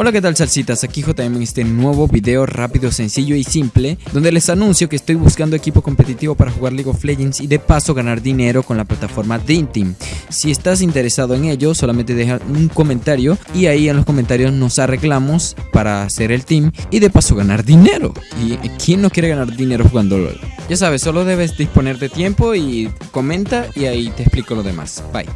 Hola qué tal salsitas, aquí JM en este nuevo video rápido, sencillo y simple Donde les anuncio que estoy buscando equipo competitivo para jugar League of Legends Y de paso ganar dinero con la plataforma Dream Team Si estás interesado en ello, solamente deja un comentario Y ahí en los comentarios nos arreglamos para hacer el team Y de paso ganar dinero. ¿Y quién no quiere ganar dinero jugando LOL? Ya sabes, solo debes disponer de tiempo y comenta y ahí te explico lo demás. Bye.